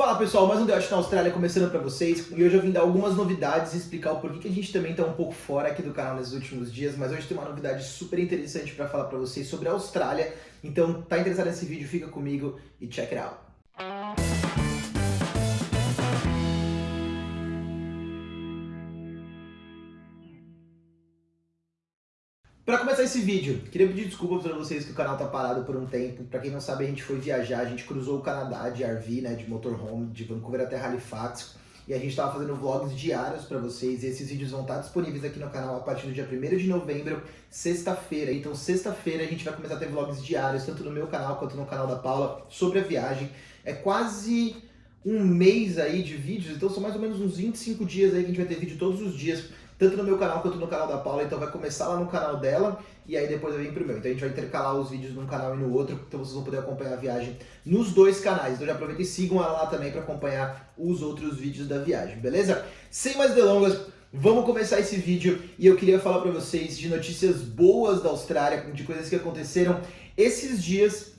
Fala pessoal, mais um The na Austrália começando para vocês e hoje eu vim dar algumas novidades e explicar o porquê que a gente também está um pouco fora aqui do canal nesses últimos dias, mas hoje tem uma novidade super interessante para falar para vocês sobre a Austrália, então tá interessado nesse vídeo, fica comigo e check it out. Para começar esse vídeo, queria pedir desculpa para vocês que o canal tá parado por um tempo. Para quem não sabe, a gente foi viajar, a gente cruzou o Canadá de RV, né, de motorhome, de Vancouver até Halifax. E a gente estava fazendo vlogs diários para vocês e esses vídeos vão estar disponíveis aqui no canal a partir do dia 1 de novembro, sexta-feira. Então sexta-feira a gente vai começar a ter vlogs diários, tanto no meu canal quanto no canal da Paula, sobre a viagem. É quase um mês aí de vídeos, então são mais ou menos uns 25 dias aí que a gente vai ter vídeo todos os dias tanto no meu canal quanto no canal da Paula, então vai começar lá no canal dela e aí depois vai vir pro meu. Então a gente vai intercalar os vídeos num canal e no outro, então vocês vão poder acompanhar a viagem nos dois canais. Então já aproveitem e sigam ela lá também para acompanhar os outros vídeos da viagem, beleza? Sem mais delongas, vamos começar esse vídeo e eu queria falar para vocês de notícias boas da Austrália, de coisas que aconteceram esses dias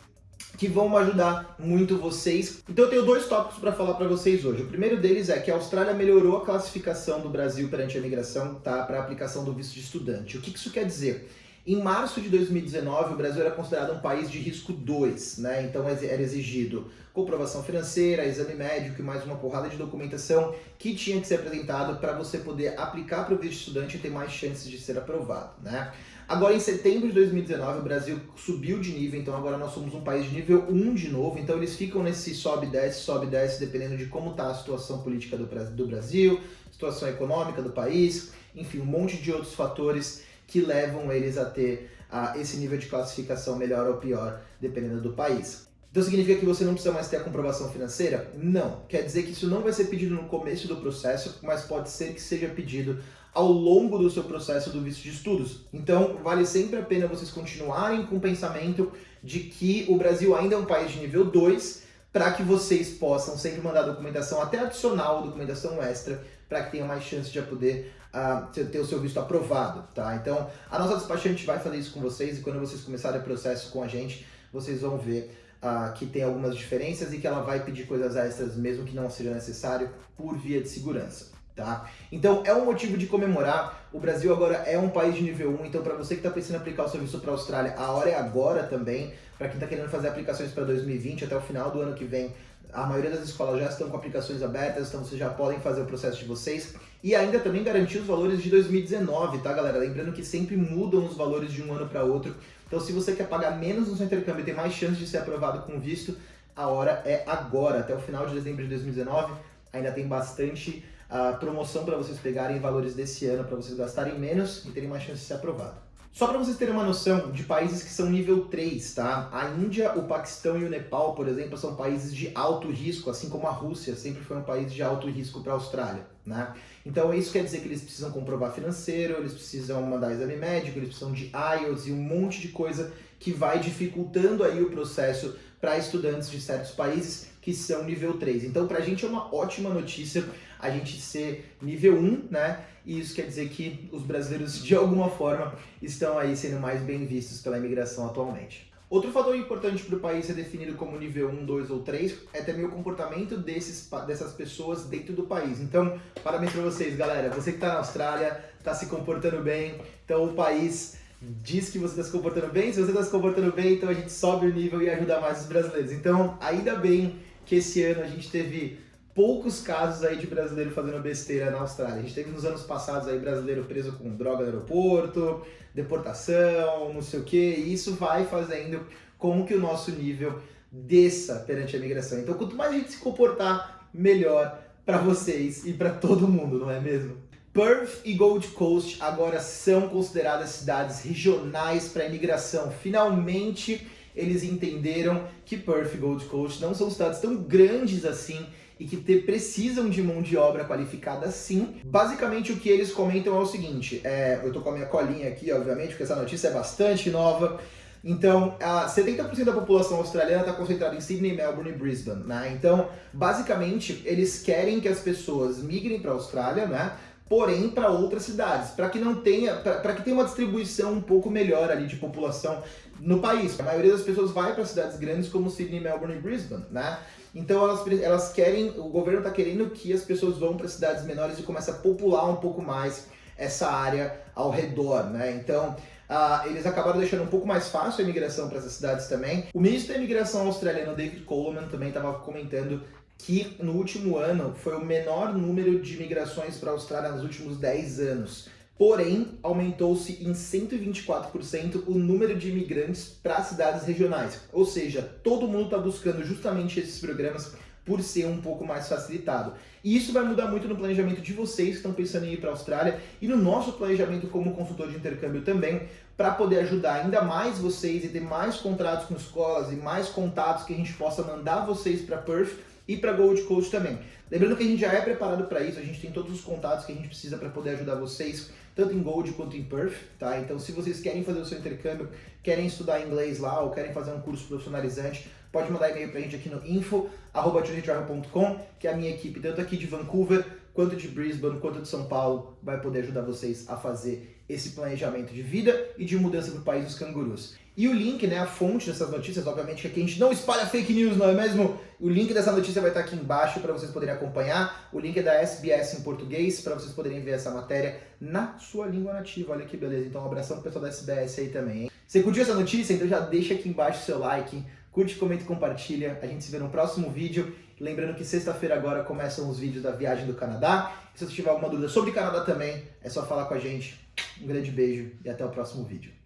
que vão ajudar muito vocês. Então eu tenho dois tópicos para falar para vocês hoje. O primeiro deles é que a Austrália melhorou a classificação do Brasil perante a imigração tá, para a aplicação do visto de estudante. O que isso quer dizer? Em março de 2019, o Brasil era considerado um país de risco 2, né? Então era exigido comprovação financeira, exame médico e mais uma porrada de documentação que tinha que ser apresentado para você poder aplicar para o visto estudante e ter mais chances de ser aprovado, né? Agora, em setembro de 2019, o Brasil subiu de nível, então agora nós somos um país de nível 1 de novo, então eles ficam nesse sobe e desce, sobe e desce, dependendo de como está a situação política do Brasil, situação econômica do país, enfim, um monte de outros fatores que levam eles a ter uh, esse nível de classificação melhor ou pior, dependendo do país. Então significa que você não precisa mais ter a comprovação financeira? Não. Quer dizer que isso não vai ser pedido no começo do processo, mas pode ser que seja pedido ao longo do seu processo do visto de estudos. Então, vale sempre a pena vocês continuarem com o pensamento de que o Brasil ainda é um país de nível 2, para que vocês possam sempre mandar documentação até adicional, documentação extra, para que tenham mais chance de poder uh, ter o seu visto aprovado, tá? Então, a nossa despachante vai fazer isso com vocês e quando vocês começarem o processo com a gente, vocês vão ver uh, que tem algumas diferenças e que ela vai pedir coisas extras mesmo que não seja necessário por via de segurança. Tá? Então é um motivo de comemorar, o Brasil agora é um país de nível 1, então para você que está pensando em aplicar o serviço para a Austrália, a hora é agora também, para quem está querendo fazer aplicações para 2020, até o final do ano que vem, a maioria das escolas já estão com aplicações abertas, então vocês já podem fazer o processo de vocês. E ainda também garantir os valores de 2019, tá galera? Lembrando que sempre mudam os valores de um ano para outro. Então se você quer pagar menos no seu intercâmbio e ter mais chance de ser aprovado com visto, a hora é agora. Até o final de dezembro de 2019 ainda tem bastante a promoção para vocês pegarem valores desse ano, para vocês gastarem menos e terem mais chance de ser aprovado. Só para vocês terem uma noção de países que são nível 3, tá? A Índia, o Paquistão e o Nepal, por exemplo, são países de alto risco, assim como a Rússia sempre foi um país de alto risco para a Austrália, né? Então isso quer dizer que eles precisam comprovar financeiro, eles precisam mandar exame médico, eles precisam de IELTS e um monte de coisa que vai dificultando aí o processo para estudantes de certos países que são nível 3. Então, para a gente é uma ótima notícia a gente ser nível 1, né? E isso quer dizer que os brasileiros, de alguma forma, estão aí sendo mais bem vistos pela imigração atualmente. Outro fator importante para o país ser definido como nível 1, 2 ou 3 é também o comportamento desses, dessas pessoas dentro do país. Então, parabéns para vocês, galera. Você que está na Austrália, está se comportando bem, então o país diz que você está se comportando bem. Se você está se comportando bem, então a gente sobe o nível e ajuda mais os brasileiros. Então, ainda bem que esse ano a gente teve poucos casos aí de brasileiro fazendo besteira na Austrália. A gente teve nos anos passados aí brasileiro preso com droga no aeroporto, deportação, não sei o que, e isso vai fazendo com que o nosso nível desça perante a imigração. Então, quanto mais a gente se comportar, melhor para vocês e para todo mundo, não é mesmo? Perth e Gold Coast agora são consideradas cidades regionais para imigração. Finalmente, eles entenderam que Perth e Gold Coast não são cidades tão grandes assim e que te, precisam de mão de obra qualificada sim. Basicamente o que eles comentam é o seguinte, é, eu tô com a minha colinha aqui, obviamente, porque essa notícia é bastante nova, então, 70% da população australiana está concentrada em Sydney, Melbourne e Brisbane, né? Então, basicamente, eles querem que as pessoas migrem para a Austrália, né? Porém para outras cidades, para que não tenha, para que tenha uma distribuição um pouco melhor ali de população no país. A maioria das pessoas vai para cidades grandes como Sydney, Melbourne e Brisbane, né? Então elas, elas querem, o governo está querendo que as pessoas vão para cidades menores e comece a popular um pouco mais essa área ao redor, né? Então Uh, eles acabaram deixando um pouco mais fácil a imigração para essas cidades também. O ministro da imigração australiano, David Coleman, também estava comentando que no último ano foi o menor número de migrações para a Austrália nos últimos 10 anos. Porém, aumentou-se em 124% o número de imigrantes para cidades regionais. Ou seja, todo mundo está buscando justamente esses programas por ser um pouco mais facilitado. E isso vai mudar muito no planejamento de vocês que estão pensando em ir para a Austrália e no nosso planejamento como consultor de intercâmbio também, para poder ajudar ainda mais vocês e ter mais contratos com escolas e mais contatos que a gente possa mandar vocês para Perth e para Gold Coast também. Lembrando que a gente já é preparado para isso, a gente tem todos os contatos que a gente precisa para poder ajudar vocês, tanto em Gold quanto em Perth, tá? Então se vocês querem fazer o seu intercâmbio, querem estudar inglês lá ou querem fazer um curso profissionalizante, pode mandar e-mail para a gente aqui no info.com, que a minha equipe, tanto aqui de Vancouver, quanto de Brisbane, quanto de São Paulo, vai poder ajudar vocês a fazer esse planejamento de vida e de mudança para o país dos cangurus. E o link, né, a fonte dessas notícias, obviamente que aqui a gente não espalha fake news, não é mesmo? O link dessa notícia vai estar aqui embaixo para vocês poderem acompanhar. O link é da SBS em português para vocês poderem ver essa matéria na sua língua nativa. Olha que beleza. Então um abração pro pessoal da SBS aí também, hein? Você curtiu essa notícia? Então já deixa aqui embaixo o seu like, curte, comenta e compartilha. A gente se vê no próximo vídeo. Lembrando que sexta-feira agora começam os vídeos da viagem do Canadá. Se você tiver alguma dúvida sobre Canadá também, é só falar com a gente. Um grande beijo e até o próximo vídeo.